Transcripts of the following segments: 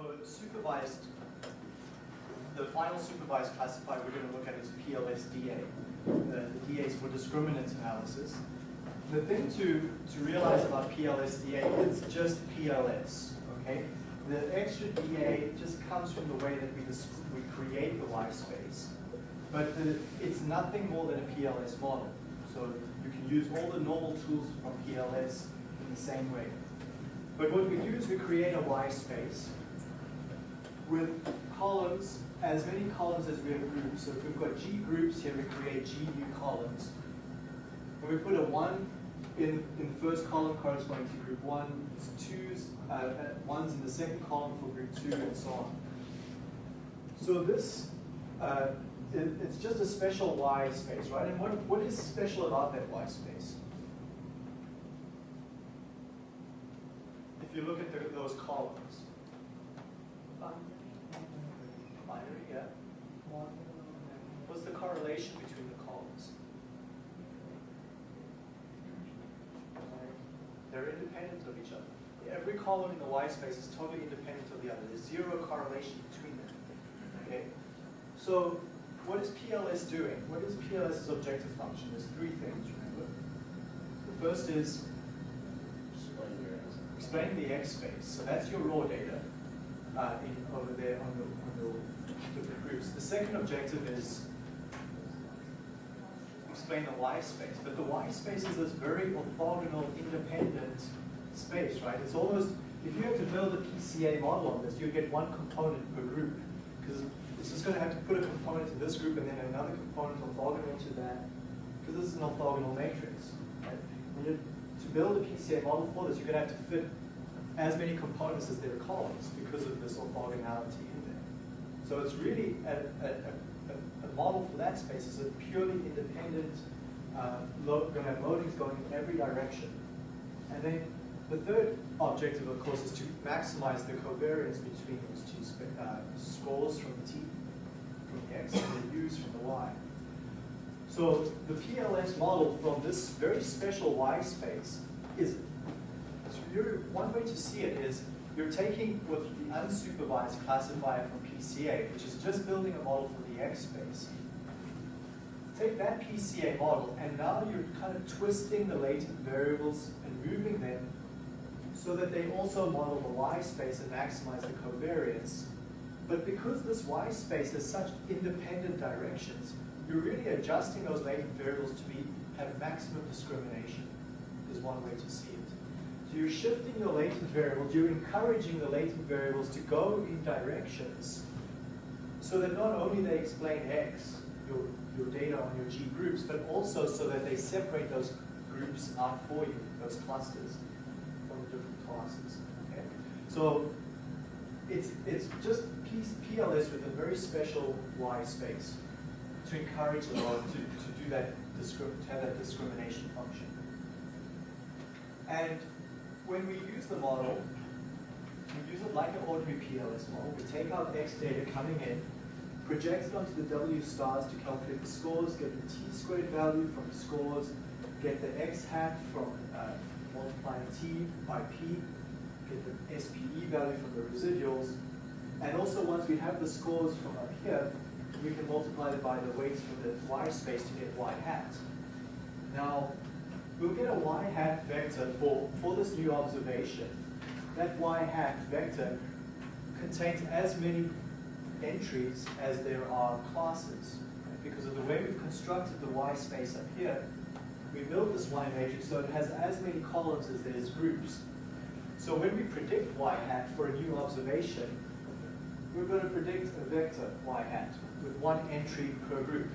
So supervised, the final supervised classifier we're going to look at is PLSDA. The, the DA is for discriminant analysis. The thing to, to realize about PLSDA, is it's just PLS, okay? The extra DA just comes from the way that we, we create the Y space. But the, it's nothing more than a PLS model. So you can use all the normal tools from PLS in the same way. But what we do is we create a Y space with columns, as many columns as we have groups. So if we've got G groups here, we create G new columns. And we put a 1 in, in the first column corresponding to group 1, it's twos, uh, uh, ones in the second column for group 2, and so on. So this, uh, it, it's just a special Y space, right? And what, what is special about that Y space? If you look at the, those columns. Binary, yeah. What's the correlation between the columns? They're independent of each other. Every column in the Y space is totally independent of the other. There's zero correlation between them. Okay? So what is PLS doing? What is PLS's objective function? There's three things, remember. The first is explain the X space. So that's your raw data uh, in, over there on the, on the different groups. The second objective is explain the Y space. But the Y space is this very orthogonal, independent space, right? It's almost, if you have to build a PCA model on this, you get one component per group. Because it's just going to have to put a component to this group and then another component orthogonal to that. Because this is an orthogonal matrix. Right? To build a PCA model for this, you're going to have to fit as many components as there are columns because of this orthogonality in there. So it's really a, a, a model for that space is a purely independent, uh, going to have loadings going in every direction. And then the third objective, of course, is to maximize the covariance between those two uh, scores from the T, from the X, and the U's from the Y. So the PLS model from this very special Y space is, so one way to see it is you're taking with the unsupervised classifier from PCA, which is just building a model for the X space. Take that PCA model, and now you're kind of twisting the latent variables and moving them so that they also model the Y space and maximize the covariance. But because this Y space has such independent directions, you're really adjusting those latent variables to be have maximum discrimination, is one way to see it. So you're shifting your latent variables, you're encouraging the latent variables to go in directions so that not only they explain X, your, your data on your G groups, but also so that they separate those groups out for you, those clusters from different classes. Okay? So it's, it's just PLS with a very special Y space to encourage the model to, to do that, to have that discrimination function. And when we use the model, we use it like an ordinary PLS model. We take our X data coming in, project it onto the W stars to calculate the scores, get the T squared value from the scores, get the X hat from uh, multiplying T by P, get the SPE value from the residuals, and also once we have the scores from up here, we can multiply it by the weights from the Y space to get Y hat. Now, we'll get a Y hat vector for, for this new observation. That Y hat vector contains as many entries as there are classes. Right? Because of the way we've constructed the Y space up here, we built this Y matrix so it has as many columns as there's groups. So when we predict Y hat for a new observation, we're going to predict a vector Y hat with one entry per group.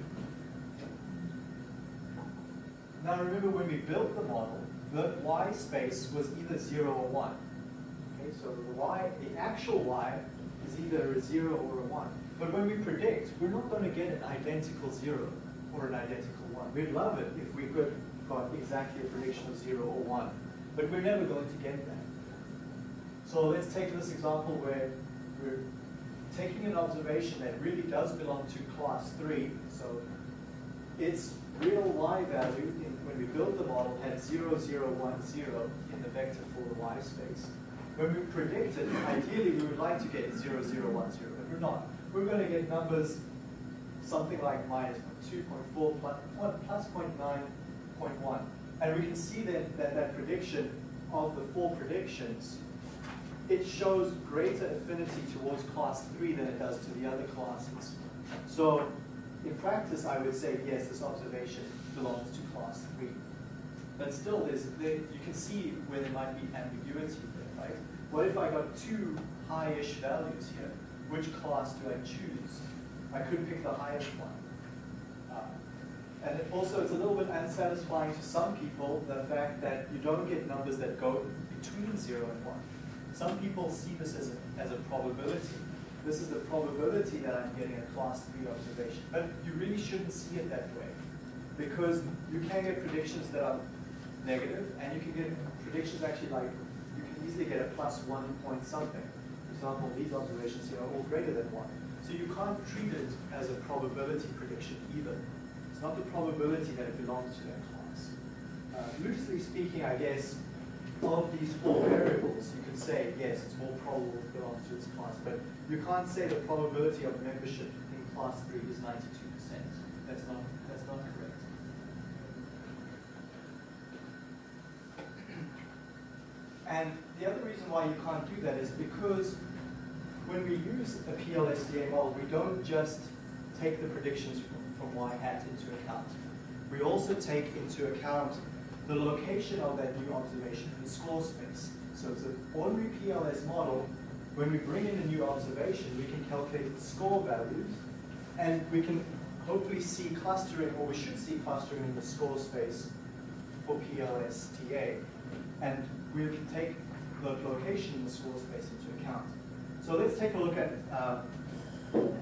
Now remember when we built the model, the Y space was either 0 or 1. Okay, so the Y, the actual Y is either a 0 or a 1. But when we predict, we're not going to get an identical 0 or an identical 1. We'd love it if we could got exactly a prediction of 0 or 1. But we're never going to get that. So let's take this example where we're taking an observation that really does belong to class 3. So its real y value in, when we build the model had 0, 0, 1, 0 in the vector for the y space. When we predict it, ideally we would like to get 0, 0, 1, 0, but we're not. We're going to get numbers something like minus 2.4 plus, plus 0.9.1. And we can see that, that that prediction of the four predictions, it shows greater affinity towards class 3 than it does to the other classes. So in practice, I would say, yes, this observation belongs to class 3. But still, there's, there, you can see where there might be ambiguity there, right? What if I got two high-ish values here? Which class do I choose? I could pick the highest one. Uh, and it also, it's a little bit unsatisfying to some people, the fact that you don't get numbers that go between 0 and 1. Some people see this as a, as a probability. This is the probability that I'm getting a class 3 observation. But you really shouldn't see it that way. Because you can get predictions that are negative, and you can get predictions actually like, you can easily get a plus 1 point something. For example, these observations here are all greater than 1. So you can't treat it as a probability prediction either. It's not the probability that it belongs to that class. Uh, loosely speaking, I guess, of these four variables, you can say, yes, it's more probable it belongs to this class, but you can't say the probability of membership in class 3 is 92%. That's not, that's not correct. And the other reason why you can't do that is because when we use a PLSDA model, we don't just take the predictions from, from y hat into account. We also take into account the location of that new observation in the score space. So it's an ordinary PLS model. When we bring in a new observation, we can calculate the score values, and we can hopefully see clustering, or we should see clustering in the score space for PLSDA. And we take the location in the score space into account. So let's take a look at, uh,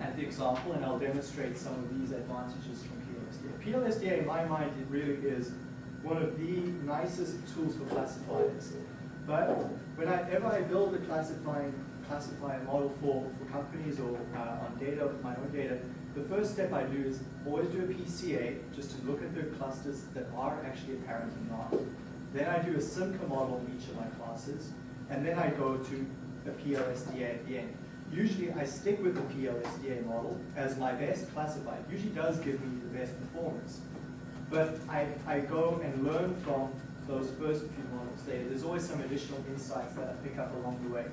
at the example, and I'll demonstrate some of these advantages from PLSDA. PLSDA, in my mind, it really is one of the nicest tools for classifiers. But whenever I build a classifying classifier model for, for companies or uh, on data, my own data, the first step I do is always do a PCA, just to look at the clusters that are actually apparent and not. Then I do a Simca model in each of my classes, and then I go to the PLSDA at the end. Usually I stick with the PLSDA model as my best classifier. It usually does give me the best performance. But I, I go and learn from those first few models there. There's always some additional insights that I pick up along the way.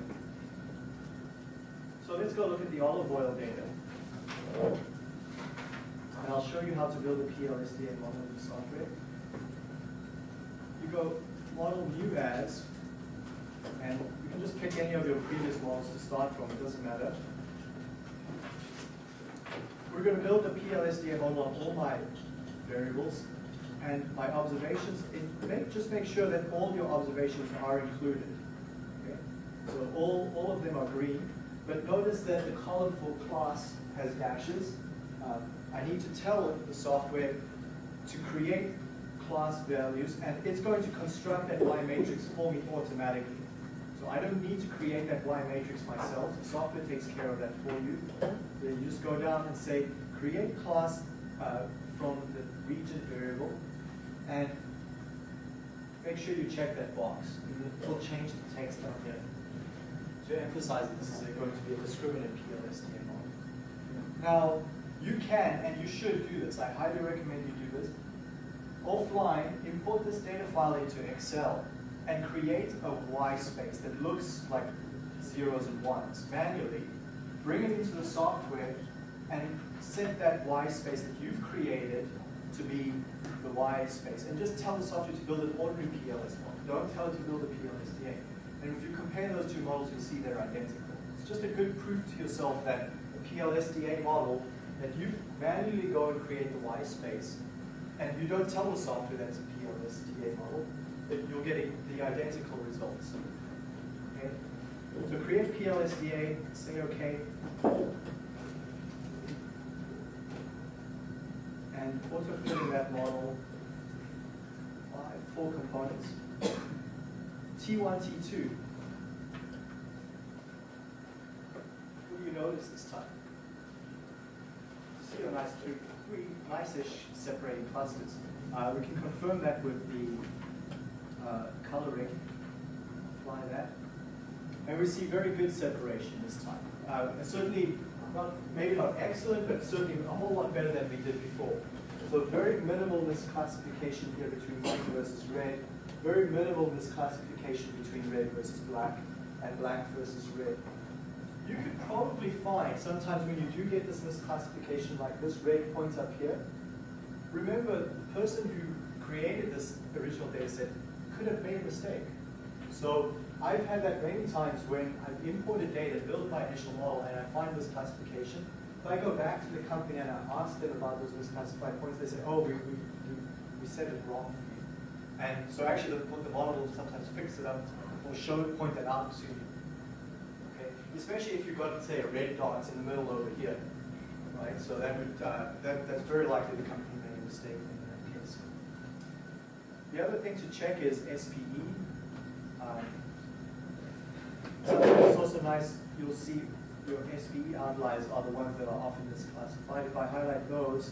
So let's go look at the olive oil data. And I'll show you how to build a PLSDA model in the software. Go model new as, and you can just pick any of your previous models to start from, it doesn't matter. We're going to build a PLSDA model on all my variables and my observations. It, just make sure that all your observations are included. Okay? So all, all of them are green, but notice that the column for class has dashes. Um, I need to tell the software to create class values, and it's going to construct that Y matrix for me automatically. So I don't need to create that Y matrix myself. The software takes care of that for you. Then you just go down and say, create class uh, from the region variable, and make sure you check that box. It will change the text down here to emphasize that this is going to be a discriminant PLSDA model. Now, you can and you should do this. I highly recommend you do this. Offline, import this data file into Excel and create a Y space that looks like zeros and ones manually. Bring it into the software and set that Y space that you've created to be the Y space. And just tell the software to build an ordinary PLS model. Don't tell it to build a PLSDA. And if you compare those two models, you'll see they're identical. It's just a good proof to yourself that a PLSDA model, that you manually go and create the Y space, and you don't tell the software that's a PLSDA model, you're getting the identical results. Okay? So create PLSDA, say OK. And auto fill in that model by four components. T1, T2. What do you notice this time? See a nice three, three nice-ish separating clusters. Uh, we can confirm that with the uh, coloring. Apply that. And we see very good separation this time. Uh, certainly, not, maybe not excellent, but certainly a whole lot better than we did before. So very minimal misclassification here between white versus red, very minimal misclassification between red versus black, and black versus red. You could probably find, sometimes when you do get this misclassification like this red point up here, remember the person who created this original data set could have made a mistake. So I've had that many times when I've imported data, built my initial model, and I find this classification. If I go back to the company and I ask them about those misclassified points, they say, oh, we, we, we set it wrong. And so actually the, the model will sometimes fix it up or show point that out to you. Especially if you've got, say, a red dot in the middle over here. Right? So that would uh, that, that's very likely the company made a mistake in that case. The other thing to check is SPE. Um, so it's also nice, you'll see your SPE outliers are the ones that are often misclassified. If I highlight those,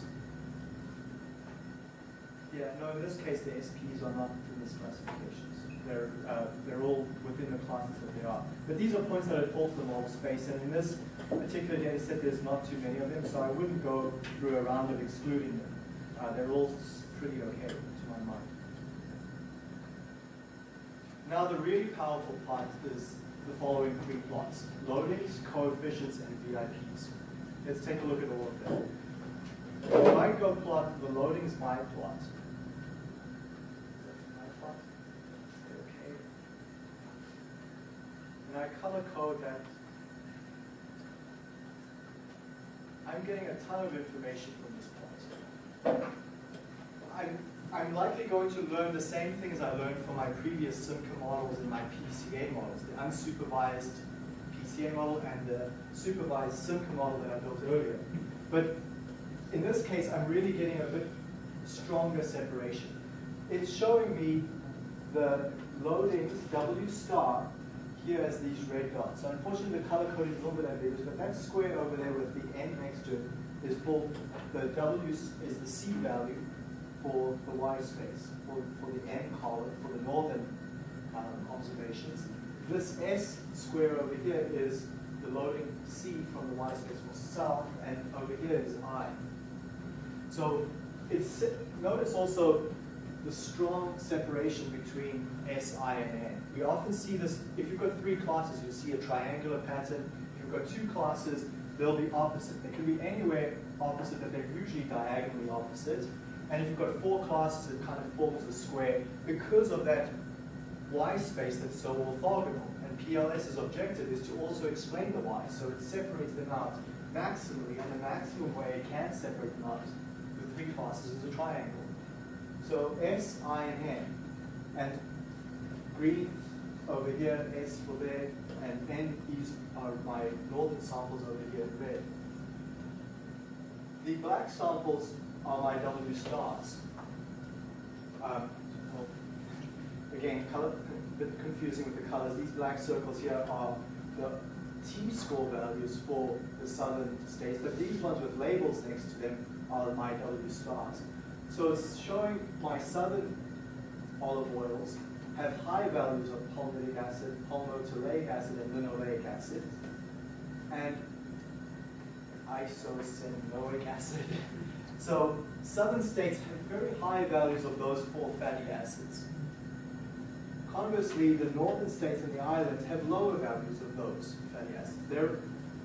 yeah, no, in this case, the SPs are not the misclassifications. They're, uh, they're all within the classes that they are. But these are points that are off the model space, and in this particular data set, there's not too many of them, so I wouldn't go through a round of excluding them. Uh, they're all pretty okay to my mind. Now, the really powerful part is the following three plots. Loadings, coefficients, and VIPs. Let's take a look at all of them. If I go plot the loadings by plot, And I color code that. I'm getting a ton of information from this plot. I'm I'm likely going to learn the same things I learned from my previous Simca models and my PCA models, the unsupervised PCA model and the supervised Simca model that I built earlier. But in this case, I'm really getting a bit stronger separation. It's showing me the loadings W star here as these red dots. So unfortunately, the color code is a little bit ambiguous, but that square over there with the N next to it is for the W is the C value, for the Y space, for, for the N column, for the northern um, observations. This S square over here is the loading C from the Y space for south, and over here is I. So it's, notice also the strong separation between S, I, and N. We often see this, if you've got three classes, you see a triangular pattern. If you've got two classes, they'll be opposite. They can be anywhere opposite, but they're usually diagonally opposite. And if you've got four classes, it kind of forms a square because of that y space that's so orthogonal. And PLS's objective is to also explain the y, so it separates them out maximally, and the maximum way it can separate them out the three classes is a triangle. So S, I, and N. And green over here, S for there, and N is are my northern samples over here red. The black samples are my W stars. Um, again, color, a bit confusing with the colors. These black circles here are the T-score values for the southern states, but these ones with labels next to them are my W stars. So it's showing my southern olive oils have high values of palmitic acid, palmitoleic acid, and linoleic acid, and eicosenoic acid. So southern states have very high values of those four fatty acids. Conversely, the northern states and the islands have lower values of those fatty acids. They're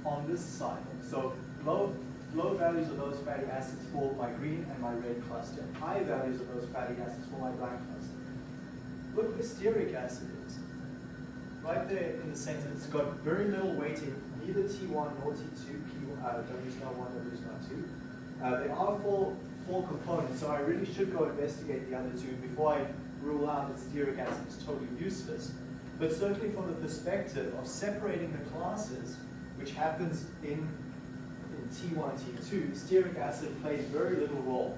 on this side. So low, low values of those fatty acids for my green and my red cluster. High values of those fatty acids for my black cluster. Look what stearic acid is. Right there in the center, it's got very little weighting, neither T1 nor T2, P, uh, W star 1, W star 2. Uh, there are four, four components, so I really should go investigate the other two before I rule out that stearic acid is totally useless. But certainly from the perspective of separating the classes, which happens in T1, T2, stearic acid plays very little role.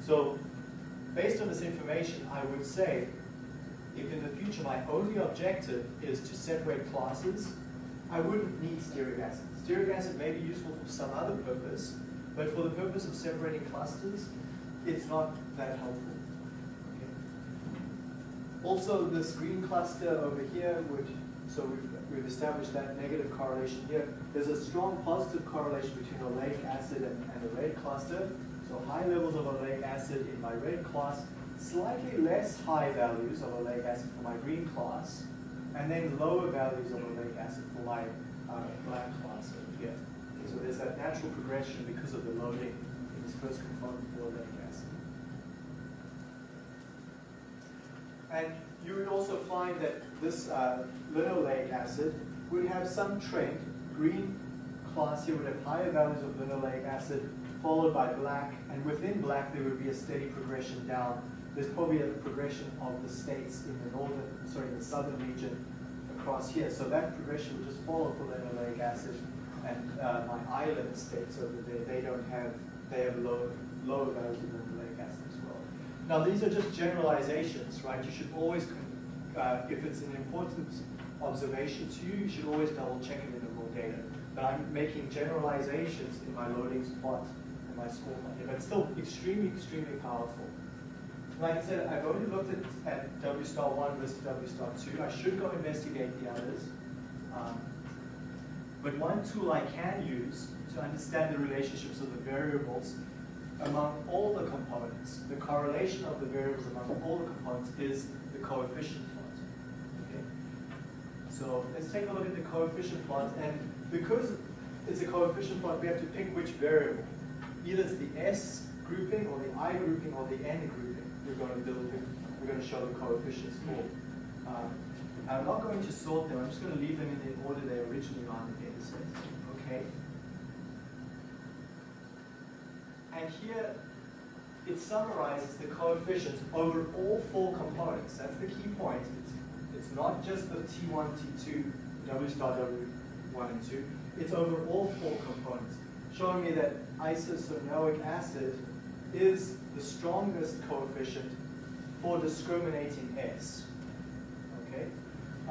So based on this information, I would say if in the future my only objective is to separate classes, I wouldn't need stearic acid. Stearic acid may be useful for some other purpose, but for the purpose of separating clusters, it's not that helpful. Okay. Also, this green cluster over here would So we've, we've established that negative correlation here. There's a strong positive correlation between oleic acid and, and the red cluster. So high levels of oleic acid in my red class, slightly less high values of oleic acid for my green class, and then lower values of oleic acid for my uh, black class over here. So there's that natural progression because of the loading in this first component for oleic acid. And you would also find that this uh, linoleic acid would have some trend. Green class here would have higher values of linoleic acid, followed by black, and within black there would be a steady progression down. There's probably a progression of the states in the northern, sorry, the southern region across here. So that progression would just follow for linoleic acid, and uh, my island states over there, they don't have, they have low, lower values of linoleic acid as well. Now these are just generalizations, right? You should always, uh, if it's an important observation to you, you should always double check it in the raw data. But I'm making generalizations in my loadings plot and my score plot but it's still extremely, extremely powerful. Like I said, I've only looked at, at W star 1 versus W star 2. I should go investigate the others. Um, but one tool I can use to understand the relationships of the variables among all the components, the correlation of the variables among all the components is the coefficient plot. Okay? So let's take a look at the coefficient plot, and because it's a coefficient plot, we have to pick which variable. Either it's the S grouping, or the I grouping, or the N grouping we're going to build, we're going to show the coefficients for. Um, I'm not going to sort them, I'm just going to leave them in the order they originally are in the data set. Okay? And here, it summarizes the coefficients over all four components. That's the key point. It's, it's not just the T1, T2, W star W1 and 2. It's over all four components, showing me that eicosenoic acid is the strongest coefficient for discriminating S. Okay?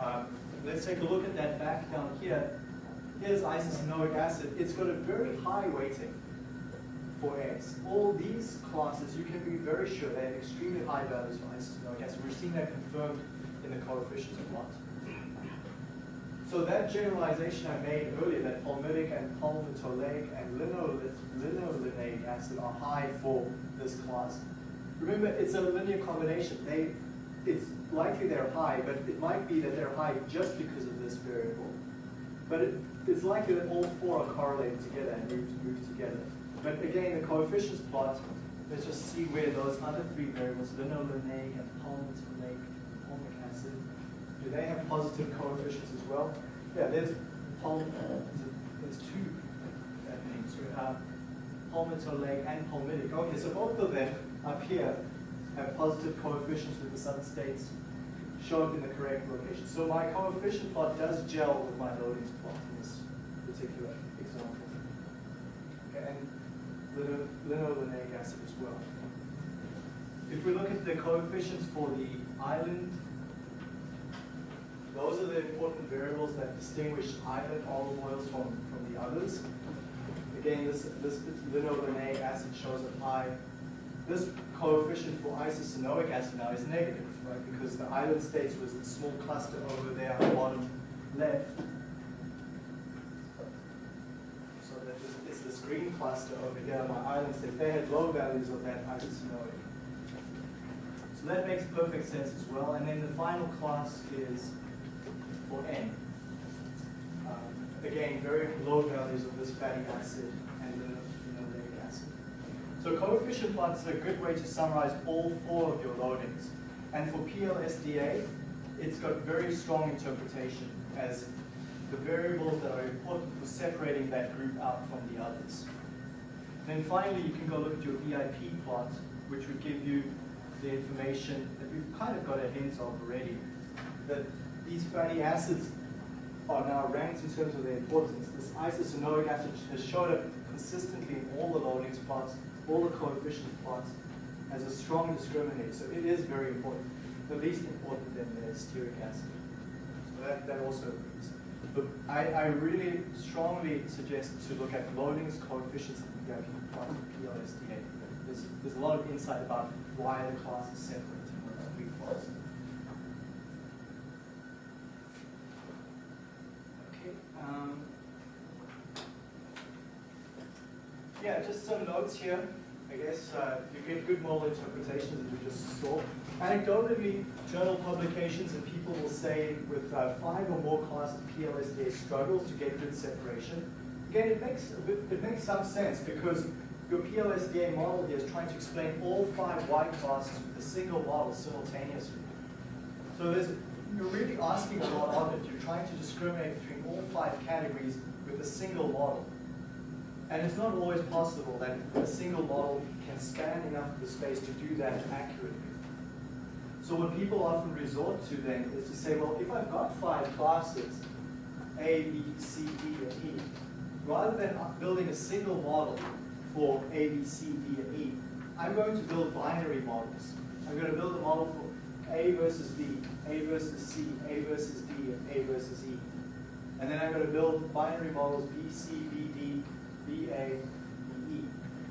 Um, let's take a look at that back down here. Here's eicosenoic acid. It's got a very high weighting for S. All these classes, you can be very sure they have extremely high values for acid. We're seeing that confirmed in the coefficients plot. So that generalization I made earlier, that palmitic and palmitoleic and linoleic acid are high for this class. Remember, it's a linear combination. They, it's likely they're high, but it might be that they're high just because of this variable. But it, it's likely that all four are correlated together and move, move together. But again, the coefficients plot, let's just see where those other three variables, linoleic and palmitoleic palmic acid, do they have positive coefficients as well? Yeah, there's palm, there's two that names, uh, palmitoleic and palmitic. Okay, so both of them up here have positive coefficients with the southern states shown in the correct location. So my coefficient plot does gel with my loadings plot in this particular example. Okay, and linoleic acid as well. If we look at the coefficients for the island those are the important variables that distinguish island olive oils from, from the others. Again, this, this linoleic acid shows a high. This coefficient for eicosenoic acid now is negative, right? Because the island states was the small cluster over there on the bottom left. So that it's this green cluster over here on my island states. They had low values of that eicosenoic. So that makes perfect sense as well. And then the final class is for N. Um, again, very low values of this fatty acid and the linoleic acid. So coefficient plots are a good way to summarize all four of your loadings. And for PLSDA, it's got very strong interpretation as the variables that are important for separating that group out from the others. Then finally, you can go look at your VIP plot, which would give you the information that we've kind of got a hint of already, that these fatty acids are now ranked in terms of their importance. This eicosenoic acid has showed up consistently in all the loadings plots, all the coefficient plots, as a strong discriminator. So it is very important, the least important than the stearic acid. So that, that also. But I, I really strongly suggest to look at loadings, coefficients, and VIP plots of PLSDA. There's, there's a lot of insight about why the class is separate in those three plots. Um, yeah, just some notes here. I guess uh, you get good model interpretations as we just saw. Anecdotally, journal publications and people will say with uh, five or more classes, PLSDA struggles to get good separation. Again, it makes, it makes some sense because your PLSDA model here is trying to explain all five Y classes with a single model simultaneously. So you're really asking a lot of it. You're trying to discriminate between all five categories with a single model. And it's not always possible that a single model can span enough of the space to do that accurately. So what people often resort to then is to say, well, if I've got five classes, A, B, C, D, and E, rather than building a single model for A, B, C, D, and E, I'm going to build binary models. I'm going to build a model for A versus B, A versus C, A versus D, and A versus E. And then I'm going to build binary models B, C, B, D, A, B, E.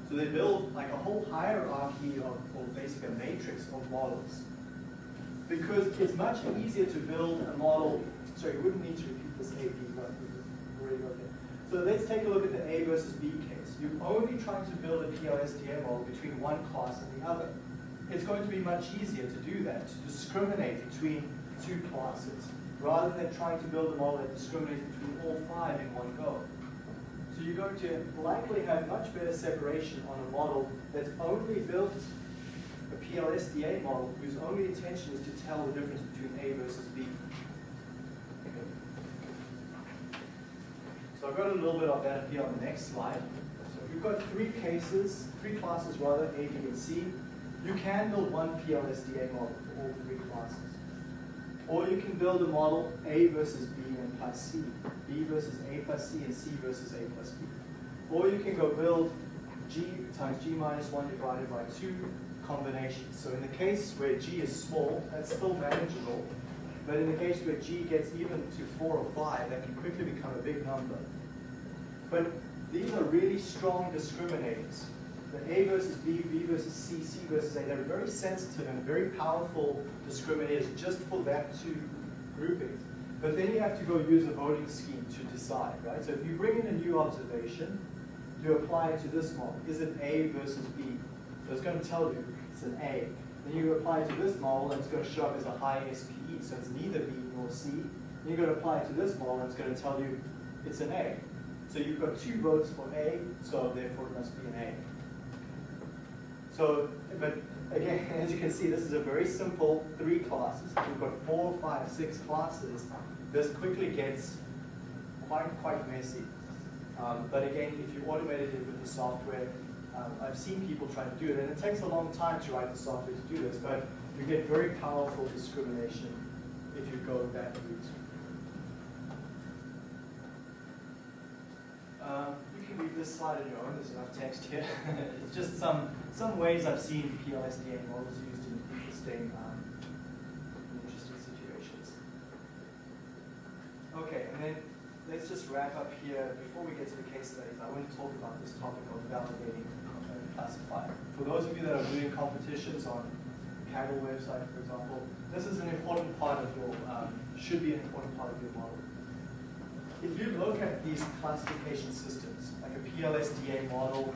So they build like a whole hierarchy of, or basically a matrix of models. Because it's much easier to build a model, sorry, you wouldn't need to repeat this A, B, but already got there. So let's take a look at the A versus B case. You're only trying to build a PLSDA model between one class and the other. It's going to be much easier to do that, to discriminate between two classes, rather than trying to build a model that discriminates between all five in one go. So you're going to likely have much better separation on a model that's only built a PLSDA model whose only intention is to tell the difference between A versus B. So I've got a little bit of that here on the next slide. So if you've got three cases, three classes rather, A, B, and C, you can build one PLSDA model for all three classes. Or you can build a model A versus B and plus C, B versus A plus C, and C versus A plus B. Or you can go build G times G minus 1 divided by 2 combinations. So in the case where G is small, that's still manageable. But in the case where G gets even to 4 or 5, that can quickly become a big number. But these are really strong discriminators. The A versus B, B versus C, C versus A, they're very sensitive and very powerful discriminators just for that two groupings. But then you have to go use a voting scheme to decide, right? So if you bring in a new observation, you apply it to this model. Is it A versus B? So it's going to tell you it's an A. Then you apply it to this model, and it's going to show up as a high SPE, so it's neither B nor C. Then you're going to apply it to this model, and it's going to tell you it's an A. So you've got two votes for A, so therefore it must be an A. So, but again, as you can see, this is a very simple three classes. We've got four, five, six classes. This quickly gets quite, quite messy. Um, but again, if you automated it with the software, um, I've seen people try to do it, and it takes a long time to write the software to do this, but you get very powerful discrimination if you go that route. Um, read this slide on your own, there's enough text here. it's just some, some ways I've seen PLSDA models used in interesting, um, interesting situations. Okay, and then let's just wrap up here. Before we get to the case studies, I want to talk about this topic of validating a classifier. For those of you that are doing competitions on Kaggle website, for example, this is an important part of your, um, should be an important part of your model. If you look at these classification systems, like a PLSDA model,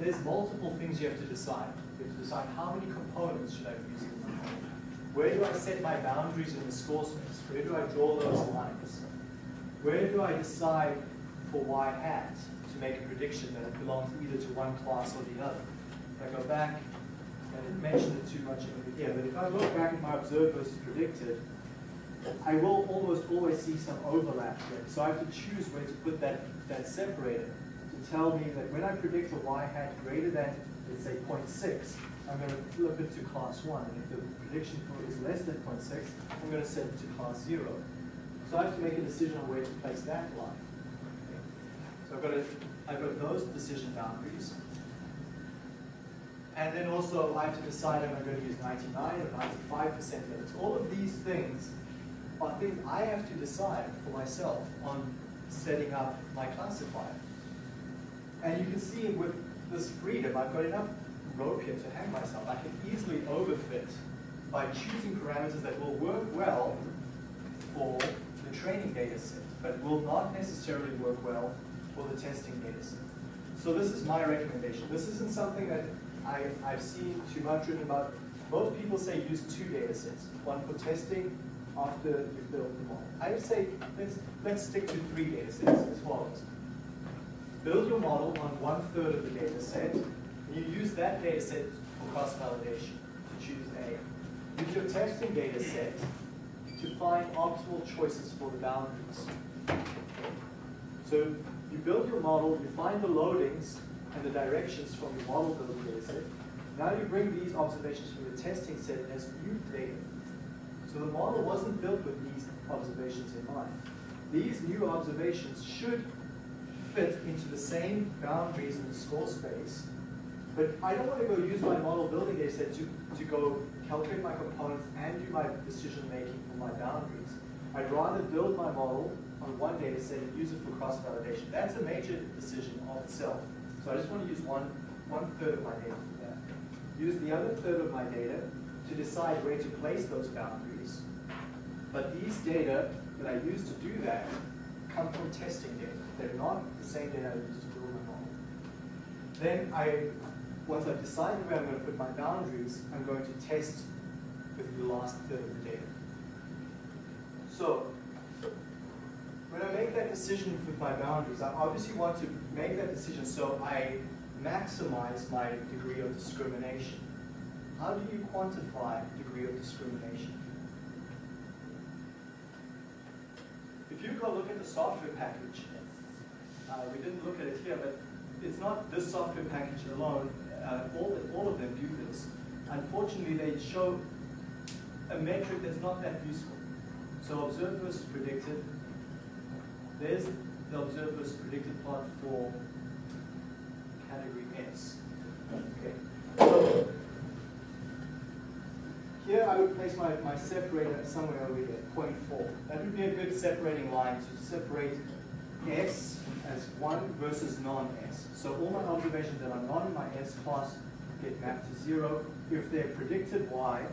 there's multiple things you have to decide. You have to decide how many components should I use in the model. Where do I set my boundaries in the score space? Where do I draw those lines? Where do I decide for y hat to make a prediction that it belongs either to one class or the other? If I go back, I didn't mention it too much over here, but if I look back at my observed versus predicted, I will almost always see some overlap here. So I have to choose where to put that, that separator to tell me that when I predict a y hat greater than, let's say, 0.6, I'm going to flip it to class 1. And if the prediction is less than 0.6, I'm going to set it to class 0. So I have to make a decision on where to place that line. Okay. So I've got, to, I've got those decision boundaries. And then also I have to decide am I going to use 99 or 95% limits. All of these things are things I have to decide for myself on setting up my classifier. And you can see with this freedom, I've got enough rope here to hang myself. I can easily overfit by choosing parameters that will work well for the training data set, but will not necessarily work well for the testing data set. So this is my recommendation. This isn't something that I, I've seen too much written about. Most people say use two data sets, one for testing after you've built the model. I would say let's, let's stick to three data sets as follows. Build your model on one third of the data set, and you use that data set for cross-validation to choose A. Use your testing data set to find optimal choices for the boundaries. So you build your model, you find the loadings and the directions from your model building data set. Now you bring these observations from the testing set as new data. So the model wasn't built with these observations in mind. These new observations should fit into the same boundaries in the score space, but I don't want to go use my model building data set to, to go calculate my components and do my decision making for my boundaries. I'd rather build my model on one data set and use it for cross-validation. That's a major decision of itself. So I just want to use one, one third of my data for that. Use the other third of my data to decide where to place those boundaries. But these data that I use to do that come from testing data. They're not the same data I use to build my model. Then I, once I've decided where I'm going to put my boundaries, I'm going to test with the last third of the data. So when I make that decision with my boundaries, I obviously want to make that decision so I maximize my degree of discrimination. How do you quantify degree of discrimination? If you go look at the software package, uh, we didn't look at it here, but it's not this software package alone. Uh, all, all of them do this. Unfortunately, they show a metric that's not that useful. So observed versus predicted. There's the observed versus predicted plot for category S. Okay. So here I would place my, my separator somewhere over here, 0.4. That would be a good separating line to separate S as 1 versus non-S. So all my observations that are not in my S class get mapped to 0 if their predicted Y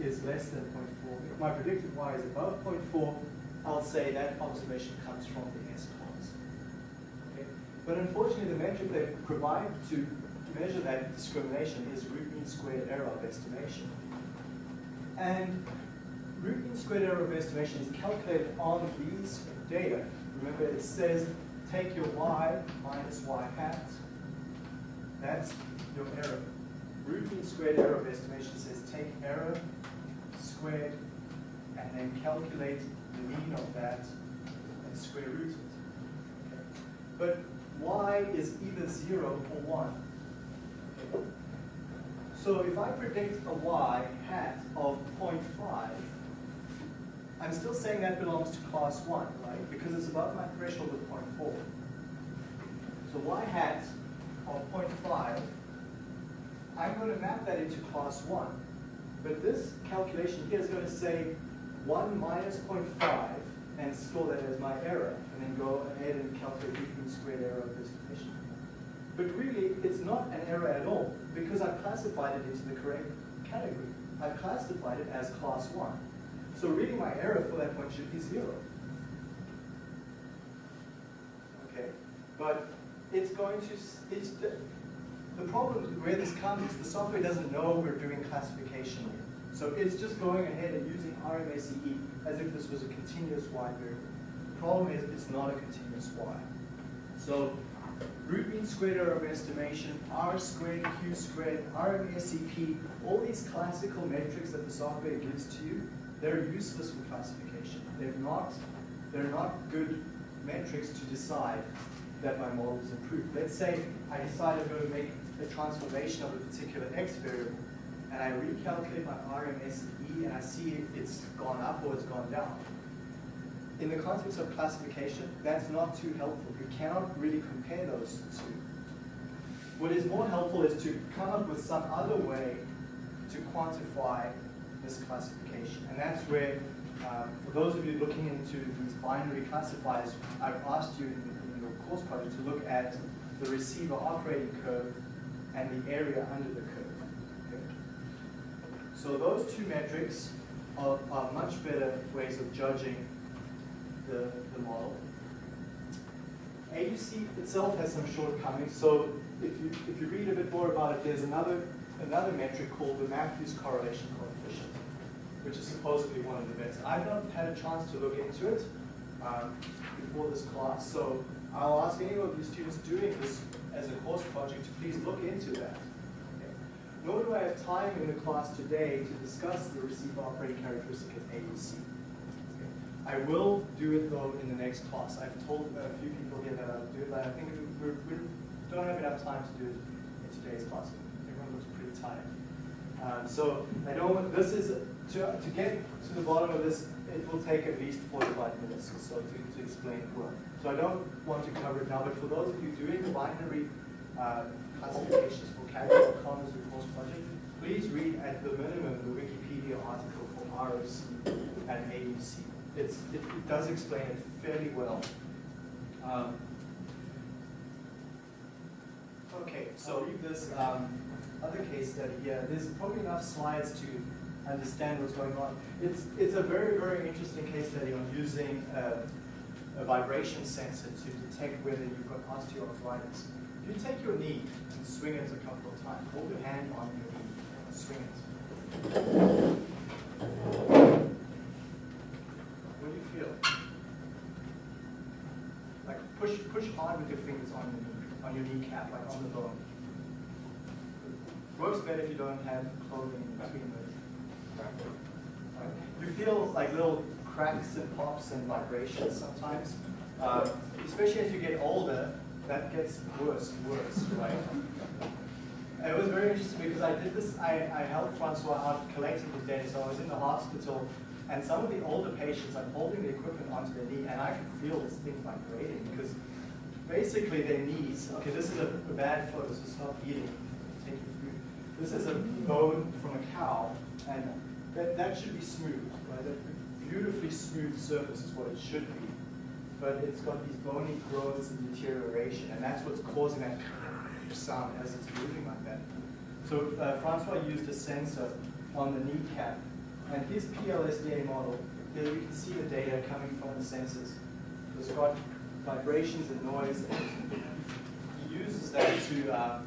is less than 0.4. If my predicted Y is above 0.4, I'll say that observation comes from the S class. Okay? But unfortunately, the metric they provide to measure that discrimination is root mean squared error of estimation. And root mean squared error of estimation is calculated on these data. Remember, it says take your y minus y hat. That's your error. Root mean squared error of estimation says take error squared and then calculate the mean of that and square root it. Okay. But y is either 0 or 1. Okay. So if I predict a y hat of 0.5, I'm still saying that belongs to class 1, right? Because it's above my threshold of 0.4. So y hat of 0.5, I'm going to map that into class 1. But this calculation here is going to say 1 minus 0.5 and store that as my error, and then go ahead and calculate the mean squared error of this estimation. But really, it's not an error at all, because I've classified it into the correct category. I've classified it as class 1. So really, my error for that point should be 0. Okay? But it's going to, it's, the, the problem where this comes is the software doesn't know we're doing classification. So it's just going ahead and using RMSE as if this was a continuous y variable. The problem is it's not a continuous y. So root mean squared error of estimation, R squared, Q squared, RMSEP, all these classical metrics that the software gives to you, they're useless for classification. They're not, they're not good metrics to decide that my model is improved. Let's say I decide I'm going to make a transformation of a particular x variable, and I recalculate my RMSE and I see if it's gone up or it's gone down. In the context of classification, that's not too helpful. You cannot really compare those two. What is more helpful is to come up with some other way to quantify this classification. And that's where, um, for those of you looking into these binary classifiers, I've asked you in, in your course project to look at the receiver operating curve and the area under the curve. So those two metrics are, are much better ways of judging the, the model. AUC itself has some shortcomings, so if you, if you read a bit more about it, there's another, another metric called the Matthews correlation coefficient, which is supposedly one of the best. I've not had a chance to look into it um, before this class, so I'll ask any of you students doing this as a course project to please look into that. Okay. Nor do I have time in the class today to discuss the receiver operating characteristic of AUC. I will do it though in the next class. I've told a few people here that I'll do it, but I think we, don't have enough time to do it in today's class. Everyone looks pretty tired. Um, so I don't, this is, to, to get to the bottom of this, it will take at least 45 minutes or so to, to explain it well. So I don't want to cover it now, but for those of you doing the binary uh, classifications for category commas or course project, please read at the minimum the Wikipedia article for ROC and AUC it, it, does explain it fairly well. Um, okay, so leave this um, other case study here. There's probably enough slides to understand what's going on. It's, it's a very, very interesting case study on using uh, a vibration sensor to detect whether you've got osteoarthritis. If you take your knee and swing it a couple of times, hold your hand on your knee and swing it feel. Like push push hard with your fingers on your on your kneecap, like on the bone. Works better if you don't have clothing between the right. You feel like little cracks and pops and vibrations sometimes. Um, especially as you get older, that gets worse and worse, right? It was very interesting because I did this, I, I helped Francois out collecting his data, so I was in the hospital and some of the older patients, I'm holding the equipment onto their knee, and I can feel this thing vibrating because basically their knees, okay, this is a, a bad photo, so stop eating, take your food. This is a bone from a cow, and that, that should be smooth, right? A beautifully smooth surface is what it should be. But it's got these bony growths and deterioration, and that's what's causing that sound as it's moving like that. So uh, Francois used a sensor on the kneecap and his PLSDA model, here you can see the data coming from the sensors. It's got vibrations and noise. And he uses that to uh,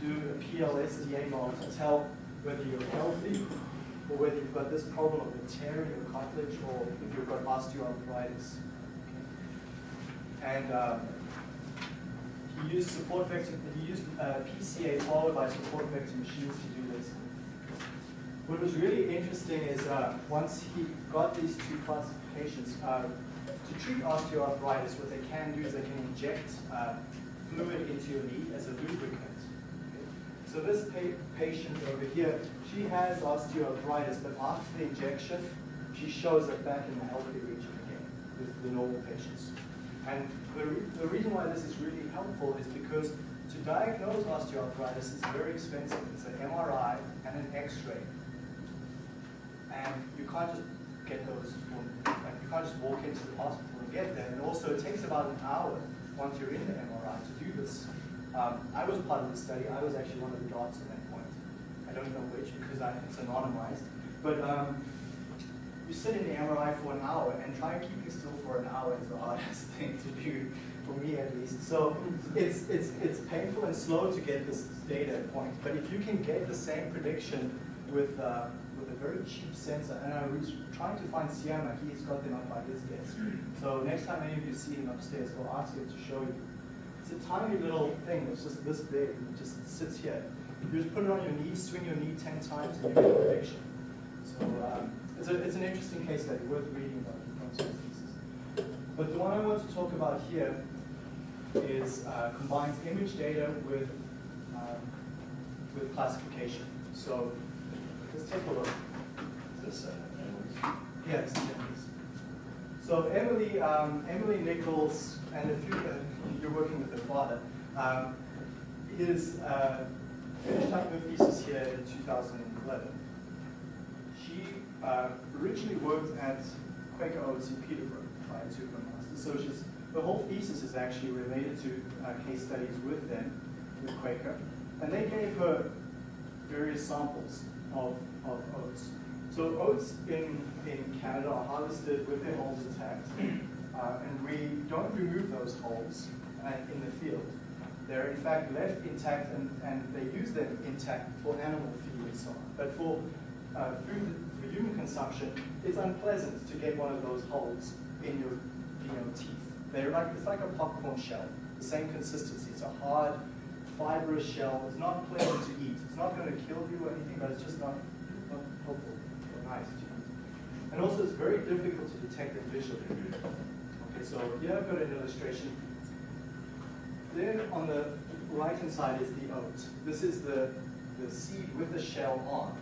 do a PLSDA model to tell whether you're healthy or whether you've got this problem of tearing your cartilage or if you've got osteoarthritis. And um, he used support vector, he used uh, PCA followed by support vector machines to do. What was really interesting is uh, once he got these two classifications, uh, to treat osteoarthritis, what they can do is they can inject uh, fluid into your knee as a lubricant. So this pa patient over here, she has osteoarthritis, but after the injection, she shows it back in the healthy region again with the normal patients. And the, re the reason why this is really helpful is because to diagnose osteoarthritis is very expensive. It's an MRI and an X-ray and you can't just get those, like you can't just walk into the hospital and get them. And also it takes about an hour once you're in the MRI to do this. Um, I was part of the study. I was actually one of the dots at that point. I don't know which because I, it's anonymized. But um, you sit in the MRI for an hour and trying keeping still for an hour is the hardest thing to do, for me at least. So it's, it's, it's painful and slow to get this data point. But if you can get the same prediction with uh, very cheap sensor, and I was trying to find Siama, he's got them up by his desk. So next time any of you see him upstairs, I'll ask him to show you. It's a tiny little thing, it's just this big, it just sits here. You just put it on your knee, swing your knee 10 times, and you get a prediction. So um, it's, a, it's an interesting case study, worth reading about. But the one I want to talk about here is uh, combines image data with, um, with classification. So let's take a look this uh, Yes, yes. So Emily, um, Emily Nichols, and if you, uh, you're working with her father, um, is uh, finished up her thesis here in 2011. She uh, originally worked at Quaker Oats in Peterborough prior to her master's. So she's, the whole thesis is actually related to uh, case studies with them, with Quaker. And they gave her various samples of, of oats. So oats in, in Canada are harvested with their hulls intact. Uh, and we don't remove those hulls uh, in the field. They're in fact left intact and, and they use them intact for animal feed and so on. But for uh, food for human consumption, it's unpleasant to get one of those hulls in your you know, teeth. They're like, it's like a popcorn shell, the same consistency. It's a hard, fibrous shell. It's not pleasant to eat. It's not going to kill you or anything, but it's just not, not helpful And also it's very difficult to detect the them visually. Okay, so here I've got an illustration. Then on the right-hand side is the oat. This is the, the seed with the shell on.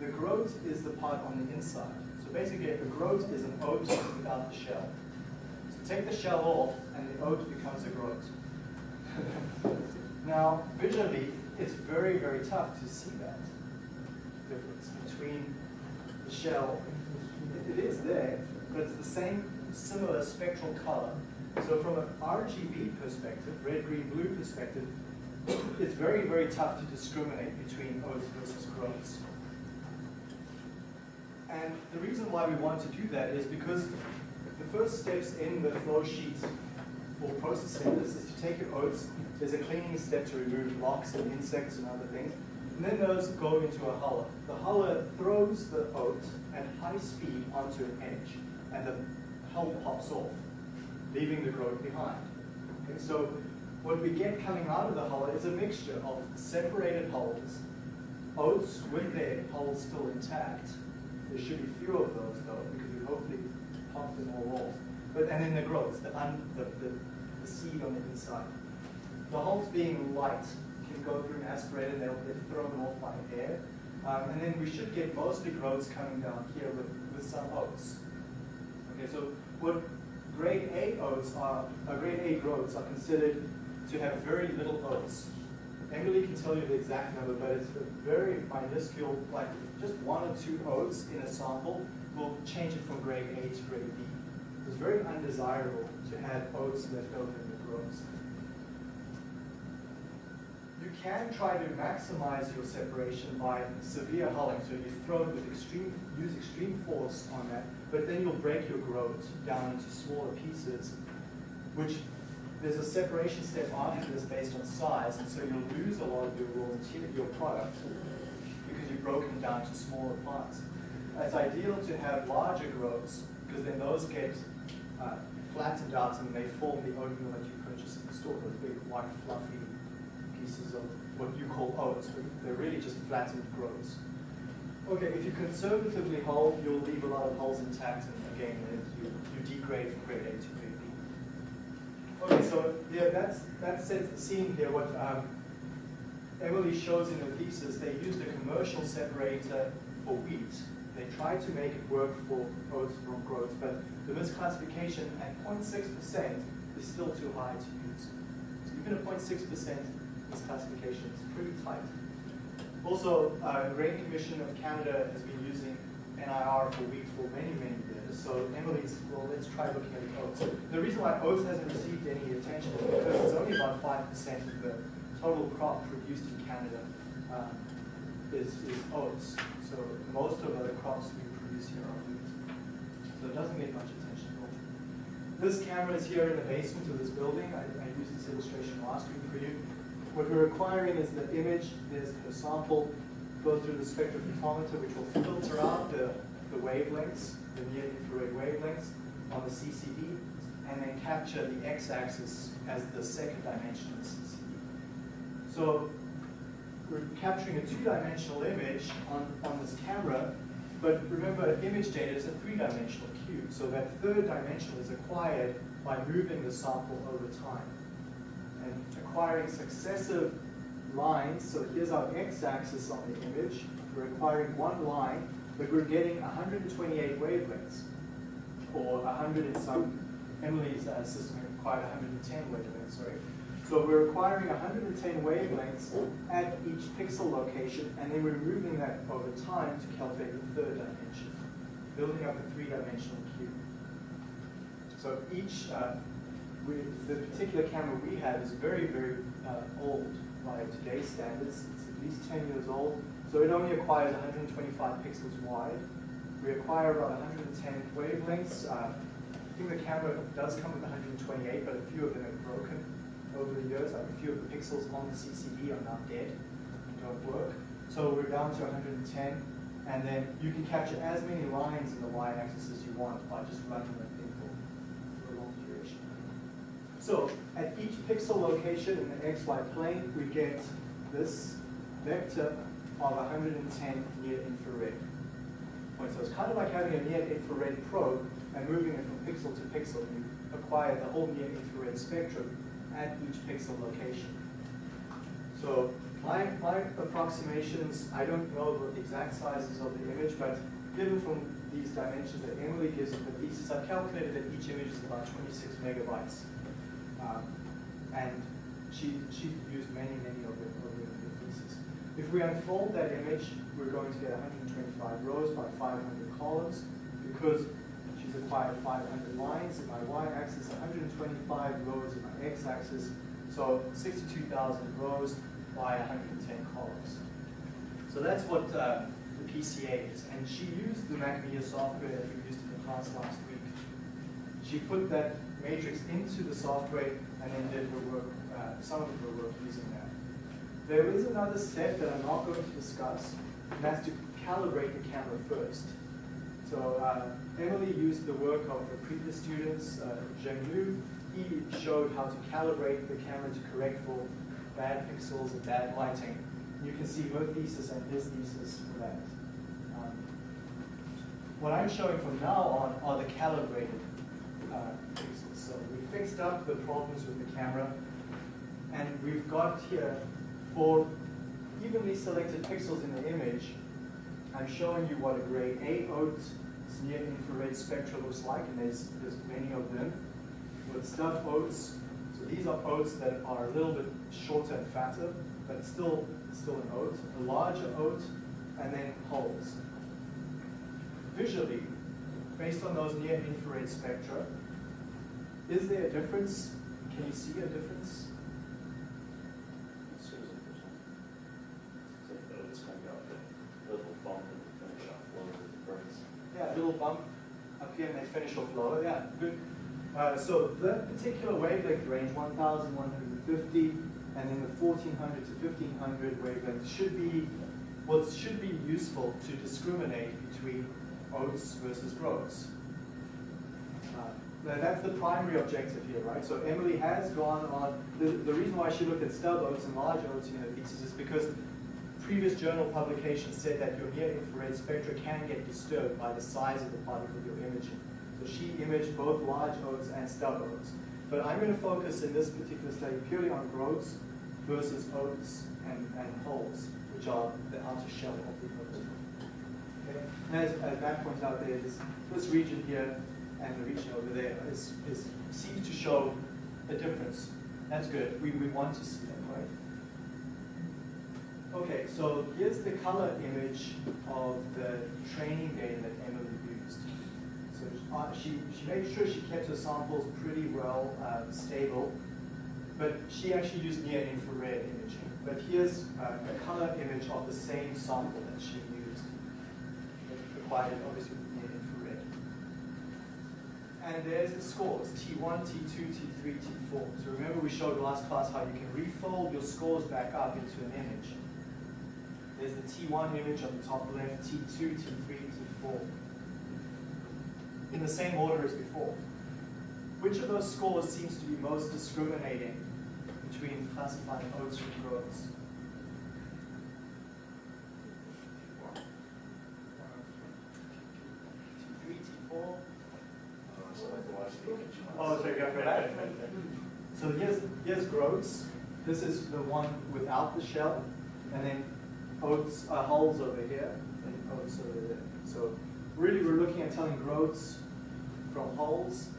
The groat is the part on the inside. So basically, the groat is an oat without the shell. So take the shell off, and the oat becomes a groat. now, visually, it's very, very tough to see that difference between shell. It is there, but it's the same similar spectral color. So from an RGB perspective, red, green, blue perspective, it's very, very tough to discriminate between oats versus groats. And the reason why we want to do that is because the first steps in the flow sheet for processing this is to take your oats, there's a cleaning step to remove rocks and insects and other things, and then those go into a huller. The huller throws the oat at high speed onto an edge, and the hull pops off, leaving the groat behind. Okay, so what we get coming out of the huller is a mixture of separated hulls, oats with their hulls still intact, there should be fewer of those though, because we hopefully pop them all off. But and then the groats, the, un, the, the, the seed on the inside. The hulls being light go through an aspirator and they'll get thrown off by air. Um, and then we should get mostly groats coming down here with, with some oats. Okay, so what grade A oats are, uh, grade A groats are considered to have very little oats. Emily can tell you the exact number, but it's very minuscule, like just one or two oats in a sample will change it from grade A to grade B. It's very undesirable to have oats left over in the groats. You can try to maximize your separation by severe hulling. So you throw it with extreme, use extreme force on that, but then you'll break your groat down into smaller pieces, which there's a separation step after this based on size, and so you'll lose a lot of your raw material, your product, because you've broken down to smaller parts. It's ideal to have larger groats, because then those get uh, flattened out and they form the oatmeal that you purchase in the store, those big white fluffy pieces of what you call oats, but they're really just flattened groats. Okay, if you conservatively hull, you'll leave a lot of hulls intact, and again, you, you degrade from grade A to grade B. Okay, so yeah, that's, that sets the scene here. What um, Emily shows in her thesis, they used a commercial separator for wheat. They tried to make it work for oats from groats, but the misclassification at 0.6% is still too high to use. So even a 0.6% misclassification is pretty tight. Also, uh, Grain Commission of Canada has been using NIR for wheat for many, many years. So Emily's, well, let's try looking at oats. The reason why oats hasn't received any attention is because it's only about 5% of the total crop produced in Canada um, is, is oats. So most of the crops we produce here are wheat. So it doesn't get much attention at all. This camera is here in the basement of this building. I, I used this illustration last week for you. What we're acquiring is the image, the sample, goes through the spectrophotometer, which will filter out the, the wavelengths, the near infrared wavelengths on the CCD, and then capture the x-axis as the second dimension of the CCD. So we're capturing a two-dimensional image on, on this camera, but remember, image data is a three-dimensional cube, so that third dimension is acquired by moving the sample over time acquiring successive lines. So here's our x-axis on the image. We're acquiring one line, but we're getting 128 wavelengths, or 100 in some, Emily's uh, system acquired 110 wavelengths, sorry. So we're acquiring 110 wavelengths at each pixel location, and then we're moving that over time to calculate the third dimension, building up a three-dimensional cube. So each, uh, the particular camera we have is very, very uh, old by today's standards. It's at least 10 years old. So it only acquires 125 pixels wide. We acquire about 110 wavelengths. Uh, think the camera does come with 128, but a few of them have broken over the years. Like a few of the pixels on the CCD are now dead and don't work. So we're down to 110, and then you can capture as many lines in the y-axis as you want by just running the thing for for a long duration. So at each pixel location in the xy plane, we get this vector of 110 near infrared points. So it's kind of like having a near infrared probe and moving it from pixel to pixel. You acquire the whole near infrared spectrum at each pixel location. So my, my approximations, I don't know the exact sizes of the image, but given from these dimensions that Emily gives in the thesis, I've calculated that each image is about 26 megabytes. Um, and she, she used many, many of them of the thesis. If we unfold that image, we're going to get 125 rows by 500 columns because she's acquired 500 lines in my y-axis, 125 rows in my x-axis, so 62,000 rows by 110 columns. So that's what uh, the PCA is. And she used the MacMedia software that we used in the class last week. She put that matrix into the software and then did her work, uh, some of her work using that. There is another step that I'm not going to discuss, and that's to calibrate the camera first. So uh, Emily used the work of the previous students, uh, Zheng Liu. He showed how to calibrate the camera to correct for bad pixels and bad lighting. You can see her thesis and his thesis for that. Um, what I'm showing from now on are the calibrated uh, pixels. So we fixed up the problems with the camera, and we've got here for evenly selected pixels in the image, I'm showing you what a grade A oat near infrared spectra looks like, and there's, there's many of them. With stub oats, so these are oats that are a little bit shorter and fatter, but still, still an oat. A larger oat, and then hulls. Visually, based on those near infrared spectra, is there a difference? Can you see a difference? Yeah, a little bump up here and then finish off lower. Yeah, good. Uh, so that particular wavelength range, 1,150, and then the 1,400 to 1,500 wavelength should be what should be useful to discriminate between oats versus groats. That's the primary objective here, right? So Emily has gone on, the, the reason why she looked at stub oats and large oats in her thesis is because previous journal publications said that your near-infrared spectra can get disturbed by the size of the particle you're imaging. So she imaged both large oats and stub oats. But I'm going to focus in this particular study purely on groats versus oats and, and hulls, which are the outer shell of the oat. Okay? As, as Matt pointed out there, this, this region here and the region over there is, is, seems to show a difference. That's good. We, we want to see that, right? Okay, so here's the color image of the training data that Emily used. So uh, she, she made sure she kept her samples pretty well uh, stable, but she actually used near infrared imaging. But here's uh, a color image of the same sample that she used. It required obviously. And there's the scores, T1, T2, T3, T4. So remember we showed last class how you can refold your scores back up into an image. There's the T1 image on the top left, T2, T3, T4. In the same order as before. Which of those scores seems to be most discriminating between classifying oats from groats? Oh, sorry, go back. So here's, here's groats. This is the one without the shell. And then oats, uh, hulls over here, and oats over there. So really we're looking at telling groats from hulls.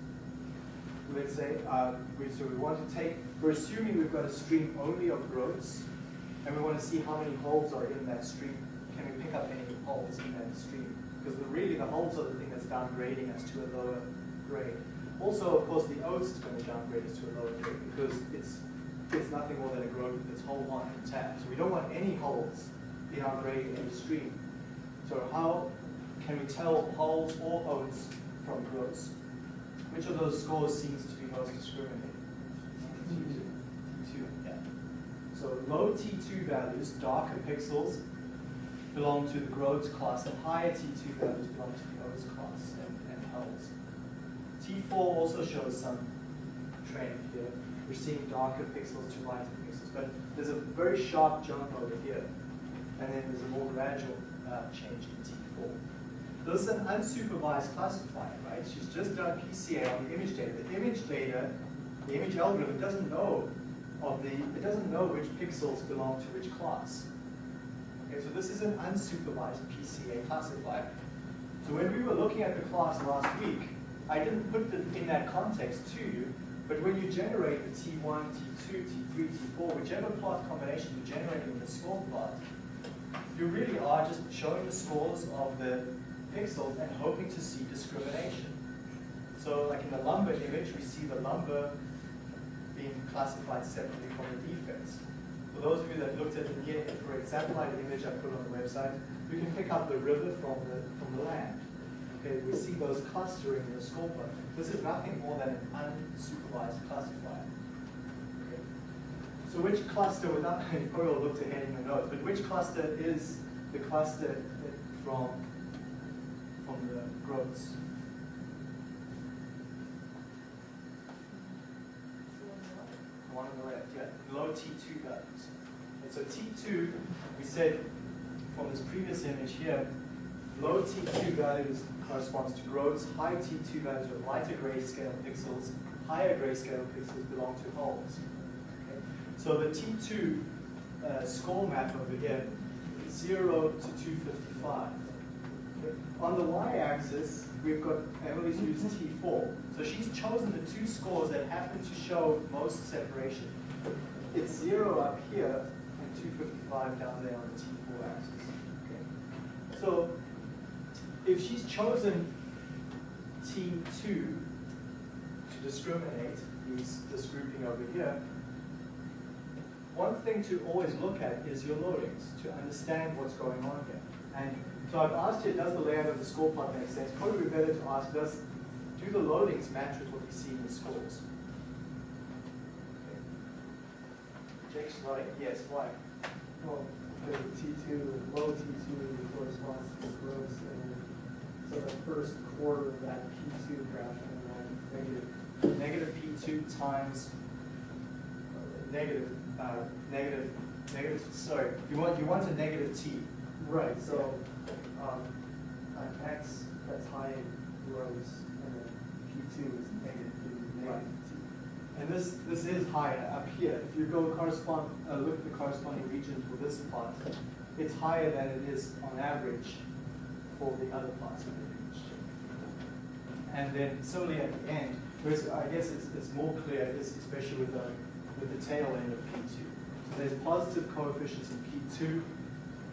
Let's say, uh, we, so we want to take, we're assuming we've got a stream only of groats, and we want to see how many hulls are in that stream. Can we pick up any hulls in that stream? Because really the hulls are the thing that's downgrading us to a lower grade. Also, of course, the oats is going to downgrade us to a lower grade because it's it's nothing more than a groat with its whole one intact. So we don't want any hulls in our grade in the stream. So how can we tell hulls or oats from groats? which of those scores seems to be most discriminating? T2. T2, yeah. So low T2 values, darker pixels, belong to the groats class, and higher T2 values belong to the oats class and, and hulls. T4 also shows some trend here. We're seeing darker pixels to lighter pixels, but there's a very sharp jump over here, and then there's a more gradual uh, change in T4. This is an unsupervised classifier, right? She's just done PCA on the image data. The image data, the image algorithm doesn't know of the, it doesn't know which pixels belong to which class. Okay, so this is an unsupervised PCA classifier. So when we were looking at the class last week, I didn't put it in that context to you, but when you generate the T1, T2, T3, T4, whichever plot combination you generate in the score plot, you really are just showing the scores of the pixels and hoping to see discrimination. So like in the lumber image, we see the lumber being classified separately from the defects. For those of you that looked at the near infrared satellite image I put on the website, you can pick up the river from the, from the land. Okay, we see those clustering in the plot. This is nothing more than an unsupervised classifier. Okay. So which cluster, without, you probably looked ahead in the notes, but which cluster is the cluster from, from the groats? One on the left, yeah, low T2 values. And so T2, we said from this previous image here, low T2 values corresponds to groats, high T2 values are lighter grayscale pixels, higher grayscale pixels belong to hulls. Okay? So the T2 uh, score map over here, 0 to 255. Okay? On the y-axis, we've got, Emily's used T4. So she's chosen the two scores that happen to show most separation. It's 0 up here and 255 down there on the T4 axis. Okay? So if she's chosen T2 to discriminate, these, this grouping over here, one thing to always look at is your loadings to understand what's going on here. And so I've asked you, does the layout of the score plot make sense? Probably better to ask, does do the loadings match with what we see in the scores? Jake's nodding, yes, why? Well, the T2, low T2 corresponds to the groats, so the first quarter of that P2 graph and then negative. Negative P2 times uh, negative, uh, negative, negative, sorry, you want, you want a negative T. Right, so, um, on X, that's high groats, and then P2 is negative, is Right. negative T. And this, this is higher up here. If you go correspond, uh, look at the corresponding region for this plot, it's higher than it is on average for the other plots of the image. And then similarly at the end, whereas I guess it's, it's more clear, especially with the, with the tail end of P2. So there's positive coefficients in P2,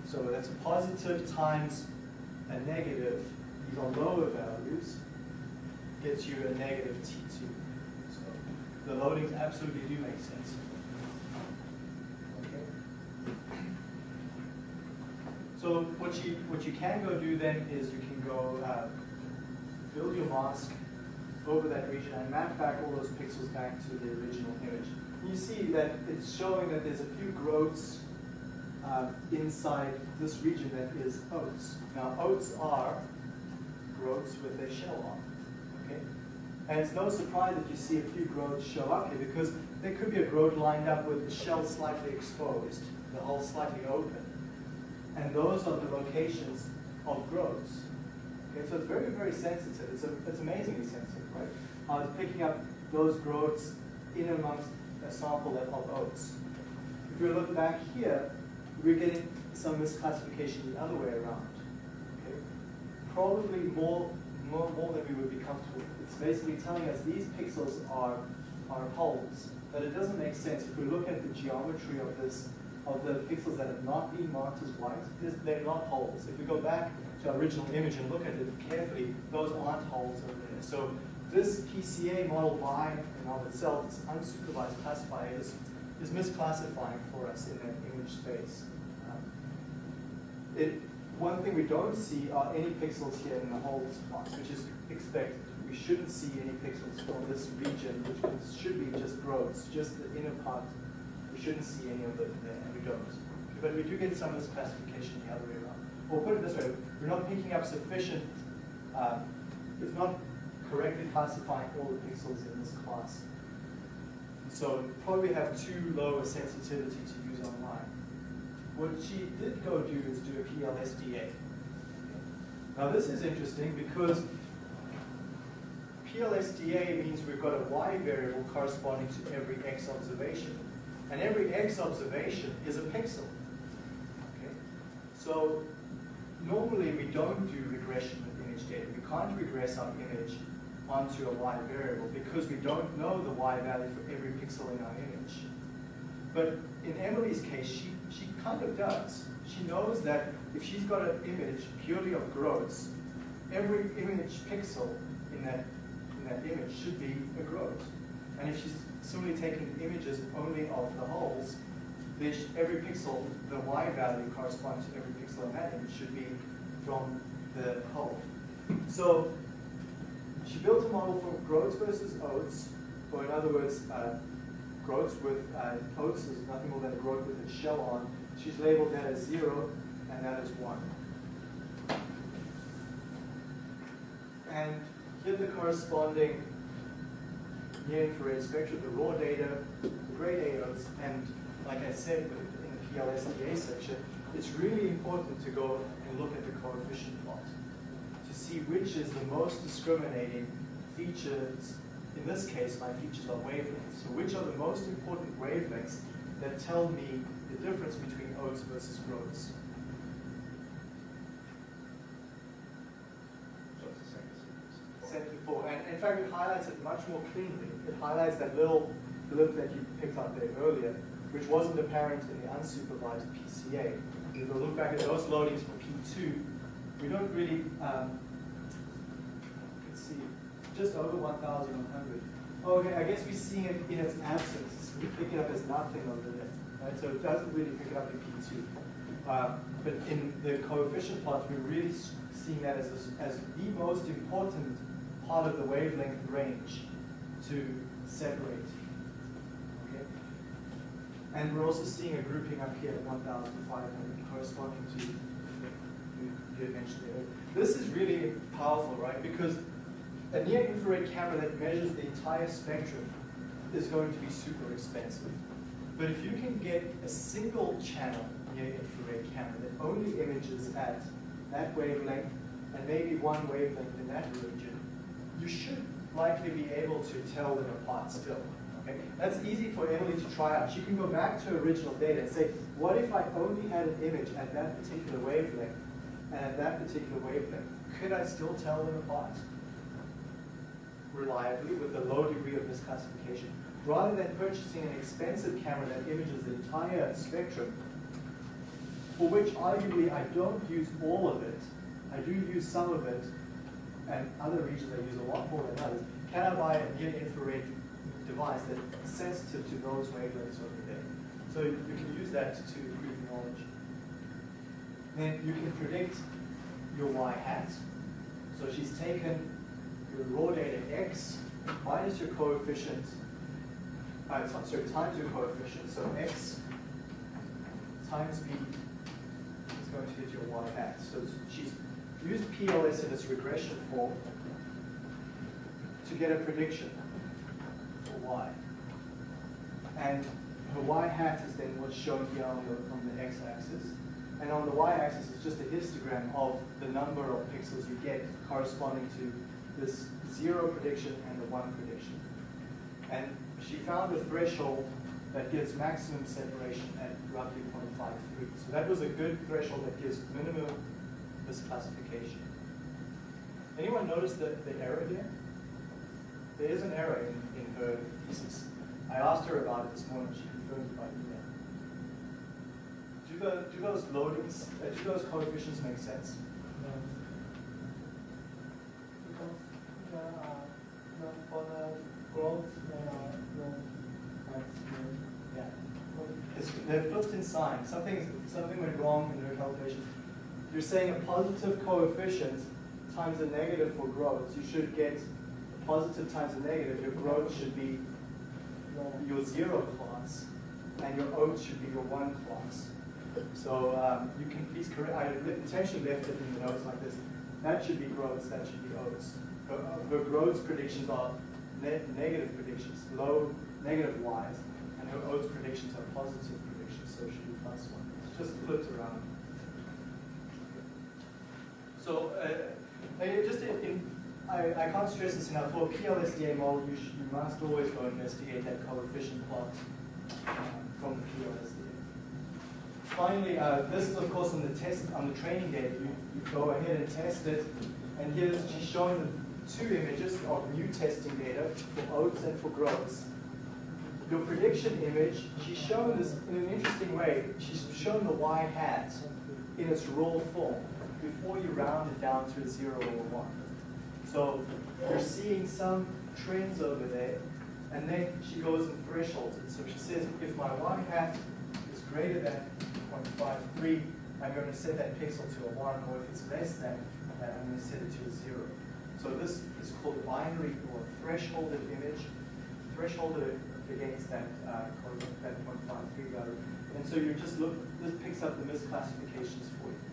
so that's a positive times a negative, these are lower values, gets you a negative T2. So the loadings absolutely do make sense. Okay. So what you, what you can go do then is you can go uh, build your mask over that region and map back all those pixels back to the original image. You see that it's showing that there's a few groats uh, inside this region that is oats. Now oats are groats with a shell on, okay? And it's no surprise that you see a few groats show up here because there could be a groat lined up with the shell slightly exposed, the hull slightly open. And those are the locations of groats. Okay, so it's very, very sensitive. It's, a, it's amazingly sensitive, right? Uh, it's picking up those groats in amongst a sample of, oats. If you look back here, we're getting some misclassification the other way around. Okay? Probably more, more, more than we would be comfortable with. It's basically telling us these pixels are, are hulls, but it doesn't make sense. If we look at the geometry of this, of the pixels that have not been marked as white, they're not hulls. If we go back to our original image and look at it carefully, those aren't hulls over there. So this PCA model by and of itself, this unsupervised classifier, is, is misclassifying for us in that image space. Um, it, one thing we don't see are any pixels here in the hulls spot, which is expected. we shouldn't see any pixels from this region, which should be just groats, just the inner part. We shouldn't see any of it there, and. But we do get some of this classification the other way around. Or put it this way, we're not picking up sufficient, um, it's not correctly classifying all the pixels in this class. So probably have too low a sensitivity to use online. What she did go do is do a PLSDA. Now this is interesting because PLSDA means we've got a y variable corresponding to every x observation. And every x observation is a pixel. Okay? So normally we don't do regression with image data. We can't regress our image onto a y variable because we don't know the y value for every pixel in our image. But in Emily's case, she, she kind of does. She knows that if she's got an image purely of groats, every image pixel in that, in that image should be a groat. And if she's simply taking images only of the hulls, sh- every pixel, the y value corresponds to every pixel in that image should be from the hull. So she built a model for groats versus oats, or in other words, uh, groats with uh, oats is nothing more than a groat with its shell on. She's labeled that as zero, and that is one. And here the corresponding near infrared spectrum, the raw data, the gray data, and like I said in the PLSDA section, it's really important to go and look at the coefficient plot to see which is the most discriminating features. In this case, my features are wavelengths. So which are the most important wavelengths that tell me the difference between oats versus groats? Center it highlights it much more cleanly. It highlights that little blip that you picked up there earlier, which wasn't apparent in the unsupervised PCA. If you look back at those loadings for P2, we don't really, um, let's see, just over 1,100. Okay, I guess we're seeing it in its absence. We pick it up as nothing over there, right? So it doesn't really pick it up in P2. Uh, but in the coefficient plots, we're really seeing that as, the- as the most important part of the wavelength range to separate. Okay? And we're also seeing a grouping up here at 1,500 corresponding to, you, you mentioned earlier. This is really powerful, right? Because a near infrared camera that measures the entire spectrum is going to be super expensive. But if you can get a single channel near infrared camera that only images at that wavelength and maybe one wavelength in that region, you should likely be able to tell them apart still. Okay? That's easy for Emily to try out. She can go back to original data and say, what if I only had an image at that particular wavelength and at that particular wavelength? Could I still tell them apart? reliably with a low degree of misclassification, rather than purchasing an expensive camera that images the entire spectrum, for which arguably I don't use all of it, I do use some of it, and other regions I use a lot more than others. Can I buy a near infrared device that's sensitive to those wavelengths over there? So you can use that to improve knowledge. Then you can predict your y hat. So she's taken your raw data x minus your coefficient, uh, so- sorry, times your coefficient, so x times b is going to get your y hat. So she's used PLS in its regression form to get a prediction for y. And her y hat is then what's shown here on the, on the x-axis. And on the y-axis is just a histogram of the number of pixels you get corresponding to this zero prediction and the one prediction. And she found a threshold that gives maximum separation at roughly 0.53. So that was a good threshold that gives minimum misclassification. Anyone notice the, the error here? There is an error in, in her thesis. I asked her about it this morning, she confirmed it by email. Do, the, do those loadings, uh, do those coefficients make sense? Because the, uh, the, for the groat, there are no. Yeah. It's, they're flipped in sign. Something, something went wrong in their calculation. You're saying a positive coefficient times a negative for groat. You should get a positive times a negative, your groat should be your zero class, and your oats should be your one class. So um, you can please correct, I intentionally left it in the notes like this. That should be groats, that should be oats. Her, her groats predictions are ne negative predictions, low negative y's, and her oats predictions are positive predictions, so it should be plus one. It's just flipped around. So uh, just in, in, I, I can't stress this enough. For PLSDA model, you, you must always go investigate that coefficient plot um, from PLSDA. Finally, uh, this is of course on the test on the training data. You, you go ahead and test it, and here she's showing the two images of new testing data for oats and for groats. Your prediction image, she's shown this in an interesting way. She's shown the y hat in its raw form before you round it down to a zero or one. So you're seeing some trends over there, and then she goes and thresholds it. So she says, if my y hat is greater than 0.53, I'm going to set that pixel to a one, or if it's less than that, I'm going to set it to a zero. So this is called binary or thresholded image, thresholded against that uh, that 0.53 value. And so you just look, this picks up the misclassifications for you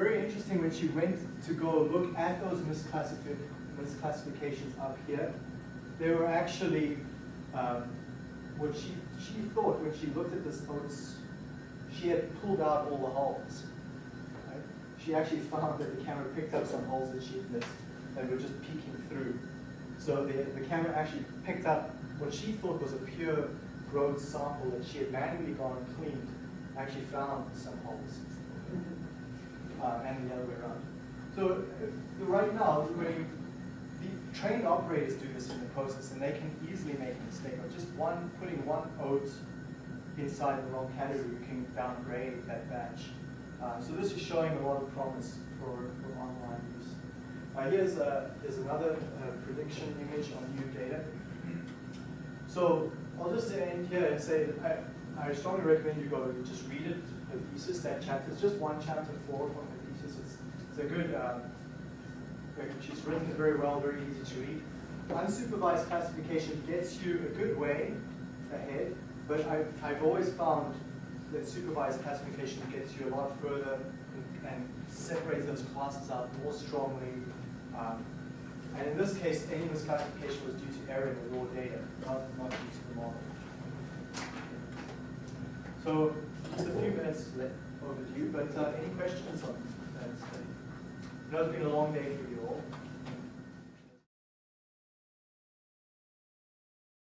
very interesting when she went to go look at those misclassifi- misclassifications up here. They were actually um, what she she thought when she looked at this notes, she had pulled out all the hulls. Right? She actually found that the camera picked up some hulls that she had missed that were just peeking through. So the, the camera actually picked up what she thought was a pure groat sample that she had manually gone and cleaned, actually found some hulls and the other way around. So uh, right now, when the trained operators do this in the process, and they can easily make a mistake of just one putting one oat inside the wrong category you can downgrade that batch. Uh, so this is showing a lot of promise for, for online use. Uh, here's, uh, here's another uh, prediction image on new data. So I'll just end here and say I, I strongly recommend you go just read it, the thesis, that chapter. It's just one chapter four from the thesis. It's, it's a good, um, she's written it very well, very easy to read. Unsupervised classification gets you a good way ahead, but I've, I've always found that supervised classification gets you a lot further and, and separates those classes out more strongly. Um, and in this case, any misclassification was due to error in the raw data, not, not due to the model. So, just a few minutes overdue, but uh, any questions on that? Know it's been a long day for you all.